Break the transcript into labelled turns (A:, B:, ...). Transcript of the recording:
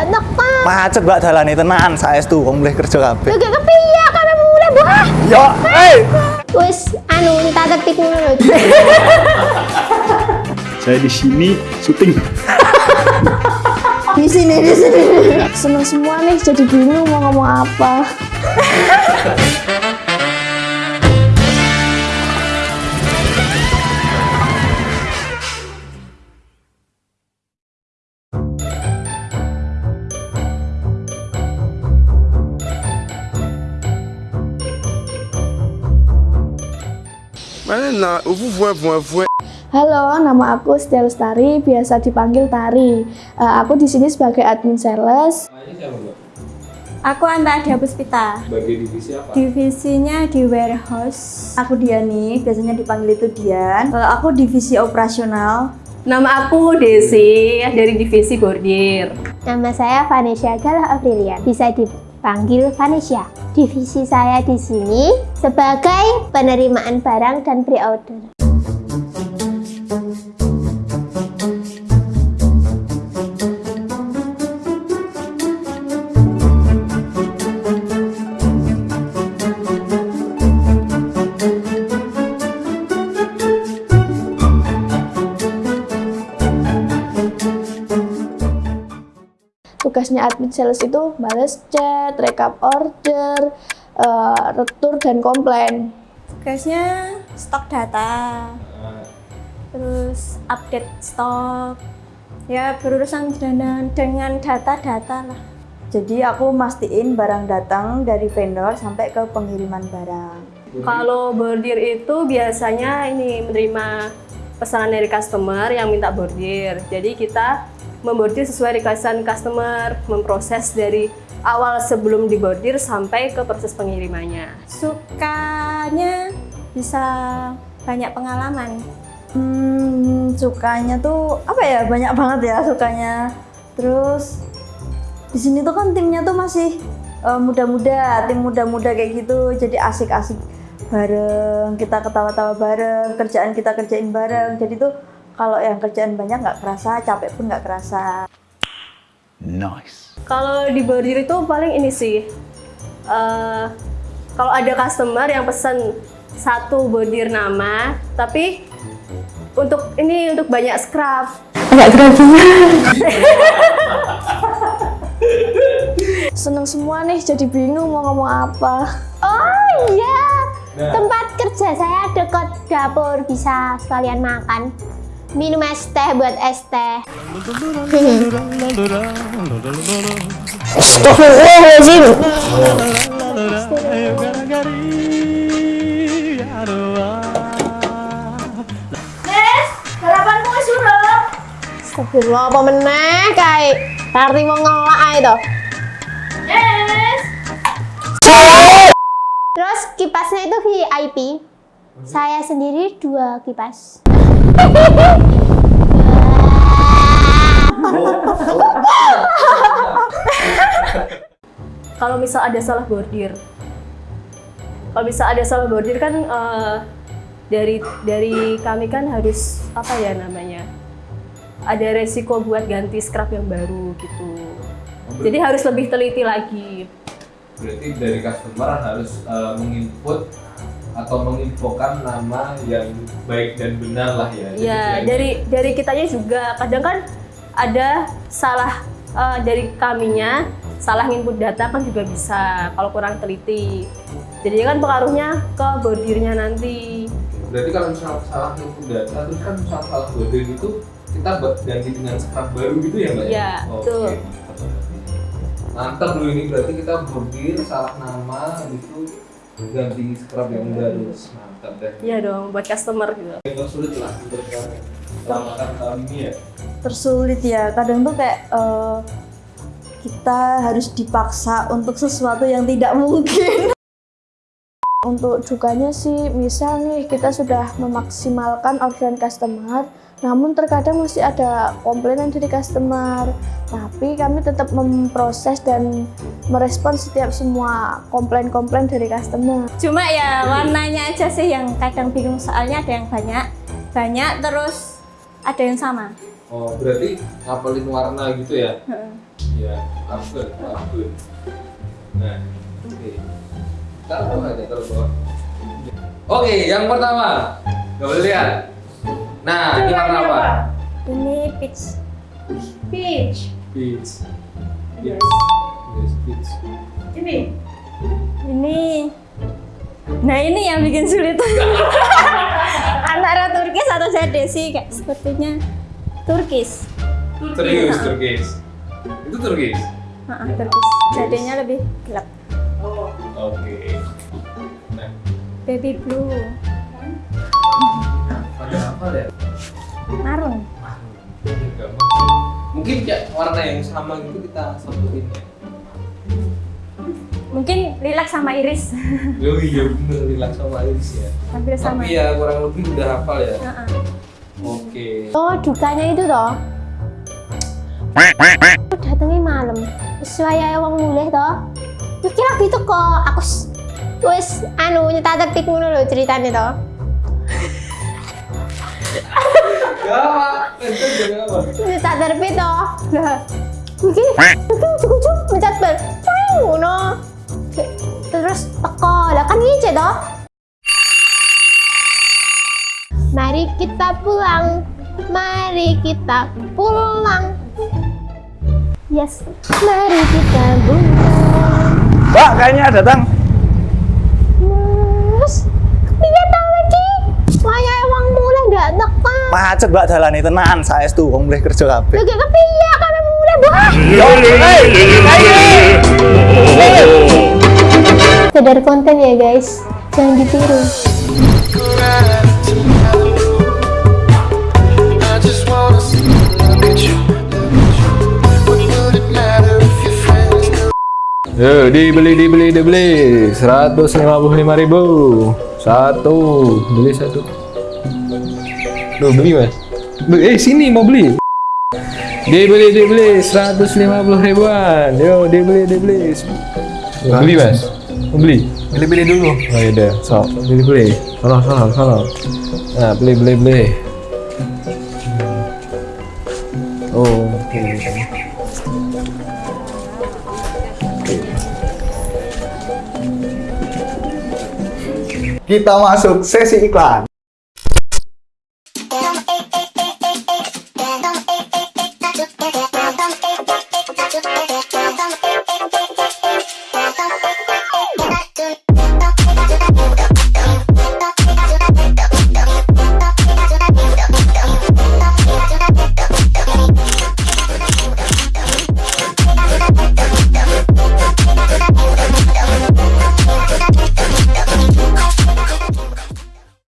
A: gak teko.
B: Macet mbak dalane tenan saestu wong mulai kerja kabeh.
A: Lho gak kepiye kami mulai buah.
B: Yo, eh.
A: Wis anu minta tetik ngono.
C: Saya di sini syuting.
A: Di sini di sini. Seneng semua nih jadi bingung mau ngomong apa.
D: Halo, nama aku Setia Lestari, biasa dipanggil Tari. Eh, aku di sini sebagai admin sales.
E: Aku Anta Adia Puspita.
F: Sebagai divisi apa?
E: Divisinya di warehouse. Aku Diani, biasanya dipanggil itu Dian. Eh, aku divisi operasional.
G: Nama aku Desi dari divisi bordir.
A: Nama saya Vanessa Galah Aprilian. Bisa dipanggil Vanessa. Divisi saya di sini sebagai penerimaan barang dan pre-order.
D: Tugasnya admin sales itu balas chat, rekap order, eh, retur, dan komplain.
E: Tugasnya stok data. Terus update stok. Ya berurusan dengan, dengan data-data lah. Jadi aku mastiin barang datang dari vendor sampai ke pengiriman barang.
G: Kalau bordir itu biasanya ini menerima pesanan dari customer yang minta bordir. Jadi kita membordir sesuai requestan customer, memproses dari awal sebelum dibordir sampai ke proses pengirimannya.
E: Sukanya bisa banyak pengalaman. Hmm, sukanya tuh apa ya? Banyak banget ya sukanya. Terus di sini tuh kan timnya tuh masih eh, muda-muda, tim muda-muda kayak gitu. Jadi asik-asik bareng, kita ketawa-tawa bareng, kerjaan kita kerjain bareng. Jadi tuh kalau yang kerjaan banyak nggak kerasa, capek pun nggak kerasa.
B: Nice.
G: Kalau di bordir itu paling ini sih, eh, kalau ada customer yang pesan satu bordir nama, tapi untuk ini untuk banyak scrap.
D: Seneng semua nih, jadi bingung mau ngomong apa.
A: Oh iya, tempat kerja saya dekat dapur bisa sekalian makan. Minum es teh buat es teh. Astagfirullahaladzim. Astagfirullah apa meneh kae. Tari mau ngelak ae to. Terus kipasnya itu VIP. Saya sendiri dua kipas.
G: Kalau misal ada salah bordir, kalau misal ada salah bordir kan eh, dari dari kami kan harus apa ya namanya? Ada resiko buat ganti scrap yang baru gitu. Jadi harus lebih teliti lagi.
F: Berarti dari customer harus uh, menginput atau menginfokan nama yang baik dan benar lah ya.
G: Ya,
F: jangan-
G: dari dari kitanya juga kadang kan ada salah eh, dari kaminya, salah input data kan juga bisa kalau kurang teliti. Jadi kan pengaruhnya ke bordirnya nanti.
F: Berarti kalau misalnya salah input data terus kan misalnya salah bordir itu kita buat ganti dengan scrap baru gitu ya mbak?
G: Iya,
F: Oke,
G: betul.
F: mantap berarti. Mantap loh ini berarti kita bordir salah nama itu ganti scrap yang baru. Mantap deh.
G: Iya dong, buat customer gitu.
F: Yang sulit lah untuk selamatkan tahun ini ya.
E: tersulit ya kadang tuh kayak eh, kita harus dipaksa untuk sesuatu yang tidak mungkin
D: Untuk dukanya sih, misal nih kita sudah memaksimalkan orderan customer, namun terkadang masih ada komplainan dari customer. Tapi kami tetap memproses dan merespon setiap semua komplain-komplain dari customer.
E: cuma ya warnanya aja sih yang kadang bingung soalnya ada yang banyak banyak terus ada yang sama
F: Oh, berarti ngapalin warna gitu ya?
G: Heeh.
F: Iya, bagus, bagus. Nah, oke. Taruh bawah aja, taruh bawah. Oke, yang pertama. Gak boleh lihat. Nah, ini warna apa?
G: Ini peach.
E: Peach.
F: Peach.
E: Yes.
F: Yes, peach.
E: Ini.
G: Ini Nah ini yang bikin sulit Antara Turkis atau jade sih kayak sepertinya Turkis
F: Serius, turkis. Itu turkis.
G: Heeh, Turkis Jadenya lebih gelap
E: Oh.
F: Oke. Nah,
G: Baby blue
F: ada apa ya?
G: Marun.
F: Mungkin kayak warna yang sama gitu kita satuin ya.
G: Mungkin lilac sama iris
F: Oh iya bener, relax sama Iris ya.
G: Hampir sama
F: Tapi ya kurang lebih udah hafal ya.
G: Heeh.
F: Oke.
A: Oh, dukanya itu toh. Aku datengnya malam. Sesuai wong mulih toh. Iki lagi teko, aku s- wis anu nyetak tertib ngono lho ceritane toh.
F: Gak apa, itu juga apa.
A: Nyetak tertib toh. Iki iki ujug-ujug mencat bal. Cang ngono. Terus teko, lah kan ngece toh. Mari kita pulang. Mari kita pulang. Yes, mari kita pulang.
B: Mbak, kayaknya datang.
A: Mas, piye ta iki? Waya wong mulai ndak teko.
B: Macet mbak dalane tenan saestu wong mulai kerja kabeh.
A: Lagi kepiye kami mulai, Mbak? Sekedar konten ya, guys. Jangan ditiru.
F: Yo, dibeli, dibeli, dibeli. 155 ribu. Satu. Beli satu. Loh, beli mas? Beli- Eh, sini mau beli. Dibeli, dibeli. 150 ribuan. Yo, dibeli, dibeli. Yo, beli mas? Mau beli? Beli, beli dulu. Oh iya deh. So, beli, beli. Sono, sono, sono. Nah, beli, beli, beli. Oh, oke.
B: Kita masuk sesi iklan.